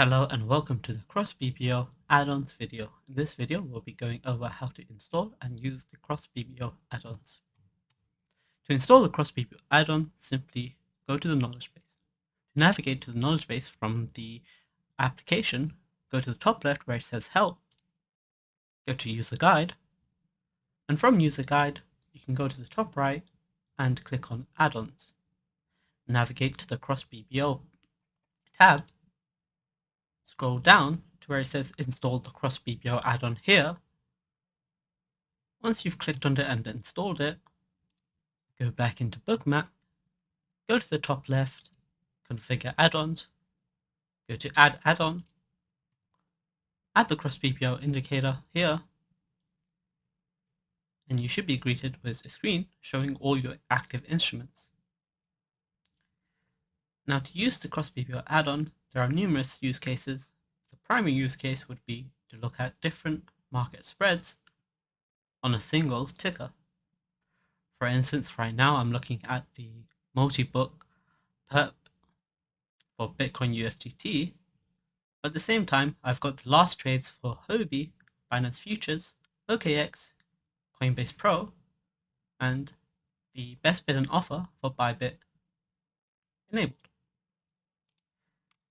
Hello and welcome to the Cross BBO add-ons video. In this video we'll be going over how to install and use the Cross BBO add-ons. To install the Cross BBO add-on, simply go to the knowledge base. To navigate to the knowledge base from the application, go to the top left where it says help, go to user guide, and from user guide you can go to the top right and click on add-ons. Navigate to the Cross BBO tab scroll down to where it says install the Cross BBO add-on here. Once you've clicked on it and installed it, go back into Bookmap, go to the top left, configure add-ons, go to add add-on, add the Cross BBO indicator here, and you should be greeted with a screen showing all your active instruments. Now to use the Cross BBO add-on, there are numerous use cases. The primary use case would be to look at different market spreads on a single ticker. For instance, right now I'm looking at the multi-book perp for Bitcoin USDT. At the same time, I've got the last trades for Huobi, Binance Futures, OKX, Coinbase Pro, and the best bid and offer for Bybit enabled.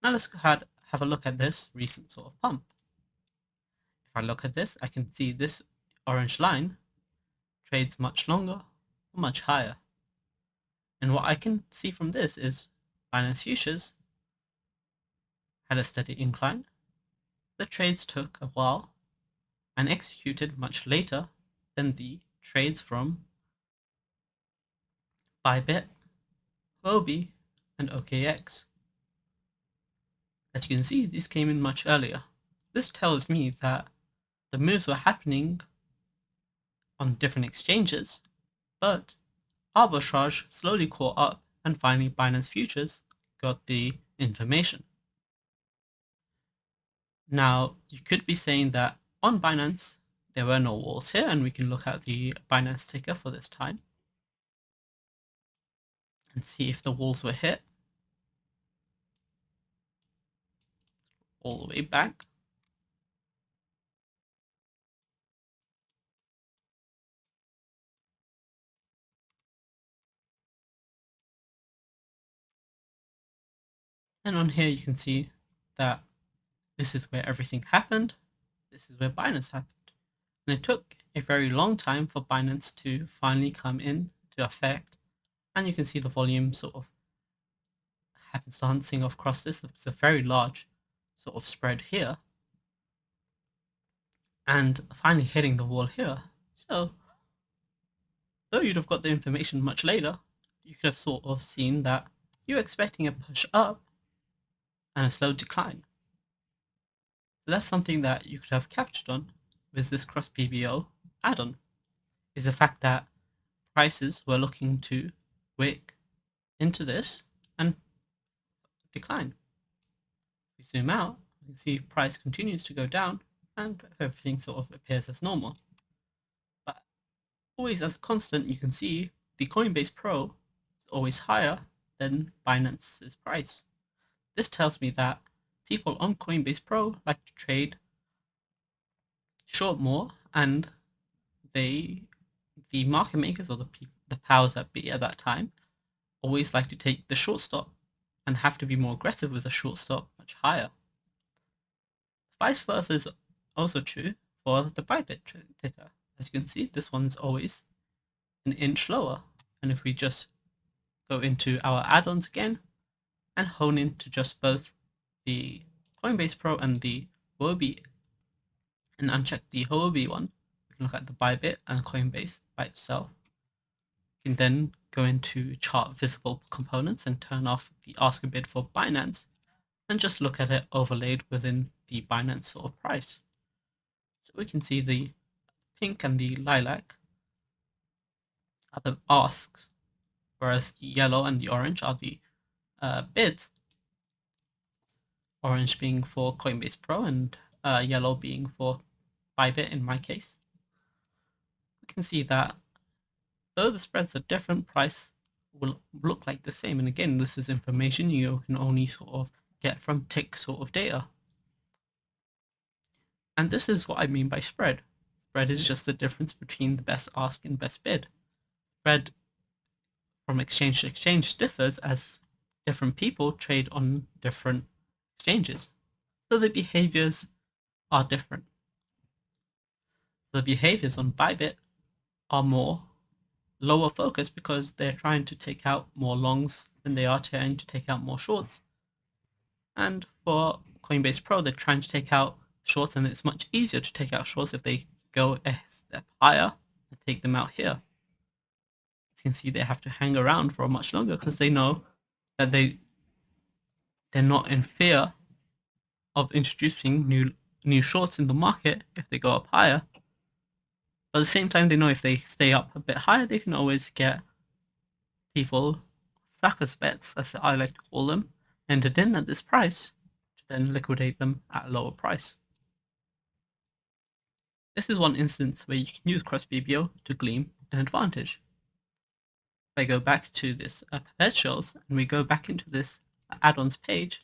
Now let's have a look at this recent sort of pump. If I look at this, I can see this orange line trades much longer, much higher. And what I can see from this is Binance Futures had a steady incline. The trades took a while and executed much later than the trades from Bybit, Huobi, and OKX. As you can see, these came in much earlier. This tells me that the moves were happening on different exchanges, but arbitrage slowly caught up and finally Binance Futures got the information. Now, you could be saying that on Binance, there were no walls here, and we can look at the Binance ticker for this time and see if the walls were hit. All the way back. And on here you can see that this is where everything happened. This is where Binance happened. And it took a very long time for Binance to finally come in to effect. And you can see the volume sort of happens dancing across this. It's a very large sort of spread here and finally hitting the wall here. So though you'd have got the information much later, you could have sort of seen that you're expecting a push up and a slow decline. So that's something that you could have captured on with this cross BBO add-on, is the fact that prices were looking to wick into this and decline we zoom out, you can see price continues to go down and everything sort of appears as normal. But always as a constant, you can see the Coinbase Pro is always higher than Binance's price. This tells me that people on Coinbase Pro like to trade short more and they, the market makers or the, the powers that be at that time always like to take the short stop and have to be more aggressive with a short stop much higher. Vice versa is also true for the Bybit ticker. As you can see, this one's always an inch lower. And if we just go into our add-ons again and hone in to just both the Coinbase Pro and the Huobi and uncheck the Huobi one, we can look at the Bybit and Coinbase by itself. Can then go into chart visible components and turn off the ask a bid for Binance and just look at it overlaid within the Binance sort of price. So we can see the pink and the lilac are the asks, whereas the yellow and the orange are the uh, bids. Orange being for Coinbase Pro and uh, yellow being for Bybit in my case. We can see that though the spreads are different, price will look like the same. And again, this is information you can only sort of get from tick sort of data. And this is what I mean by spread. Spread is just the difference between the best ask and best bid. Spread from exchange to exchange differs as different people trade on different exchanges. So the behaviors are different. The behaviors on Bybit are more lower focus because they're trying to take out more longs than they are trying to take out more shorts. And for Coinbase Pro, they're trying to take out shorts and it's much easier to take out shorts if they go a step higher and take them out here. As you can see, they have to hang around for much longer because they know that they they're not in fear of introducing new new shorts in the market if they go up higher but at the same time, they know if they stay up a bit higher, they can always get people, suckers bets, as I like to call them, entered in at this price to then liquidate them at a lower price. This is one instance where you can use cross BBO to glean an advantage. If I go back to this uh, perpetuals and we go back into this add-ons page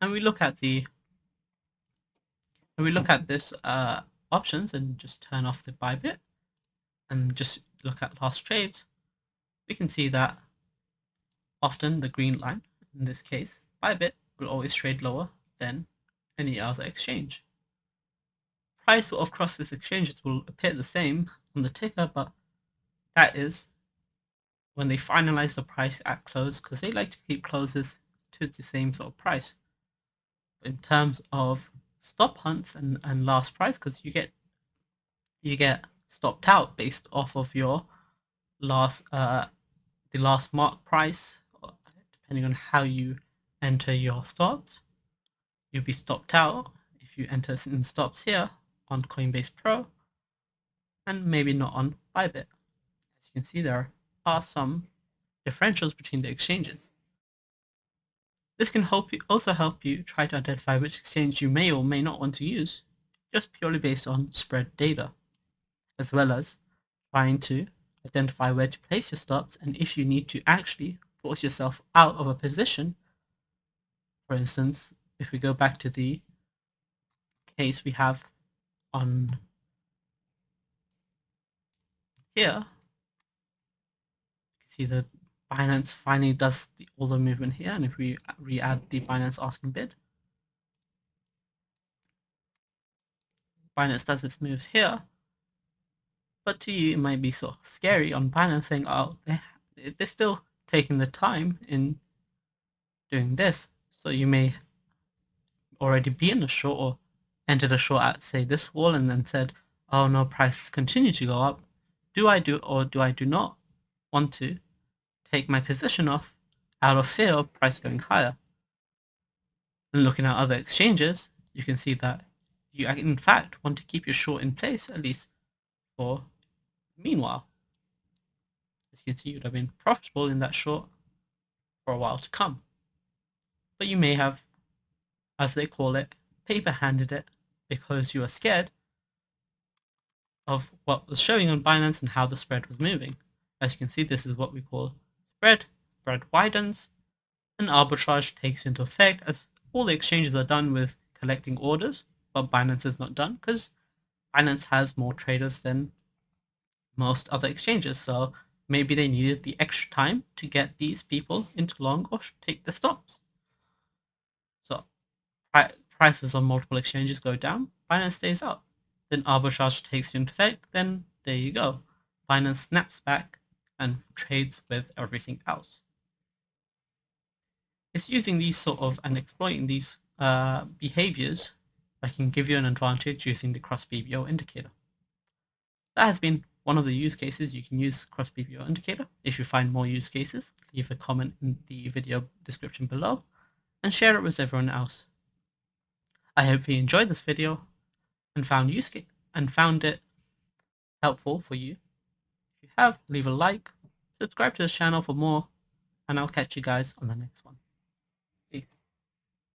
and we look at the and we look at this uh, options and just turn off the Bybit and just look at last trades, we can see that often the green line, in this case, Bybit, will always trade lower than any other exchange. Price of cross this exchanges will appear the same on the ticker, but that is when they finalize the price at close because they like to keep closes to the same sort of price. In terms of stop hunts and, and last price because you get you get stopped out based off of your last uh the last mark price depending on how you enter your stops. You'll be stopped out if you enter in stops here on Coinbase Pro and maybe not on Bybit. As you can see there are some differentials between the exchanges this can help you, also help you try to identify which exchange you may or may not want to use, just purely based on spread data, as well as trying to identify where to place your stops and if you need to actually force yourself out of a position. For instance, if we go back to the case we have on here, you can see the Binance finally does the, all the movement here, and if we re-add the Binance asking bid, Binance does its moves here, but to you it might be sort of scary on Binance saying, oh, they, they're still taking the time in doing this, so you may already be in the short or enter the short at say this wall and then said, oh no, prices continue to go up. Do I do or do I do not want to take my position off out of fear of price going higher. And looking at other exchanges, you can see that you uh, in fact want to keep your short in place at least for meanwhile. As you can see, you'd have been profitable in that short for a while to come. But you may have, as they call it, paper-handed it because you were scared of what was showing on Binance and how the spread was moving. As you can see, this is what we call spread, spread widens, and arbitrage takes into effect as all the exchanges are done with collecting orders, but Binance is not done because Binance has more traders than most other exchanges. So maybe they needed the extra time to get these people into long or take the stops. So prices on multiple exchanges go down, Binance stays up. Then arbitrage takes into effect, then there you go. Binance snaps back and trades with everything else. It's using these sort of and exploiting these uh, behaviors that can give you an advantage using the cross BBO indicator. That has been one of the use cases you can use cross BBO indicator. If you find more use cases, leave a comment in the video description below and share it with everyone else. I hope you enjoyed this video and found use and found it helpful for you you have, leave a like, subscribe to this channel for more, and I'll catch you guys on the next one.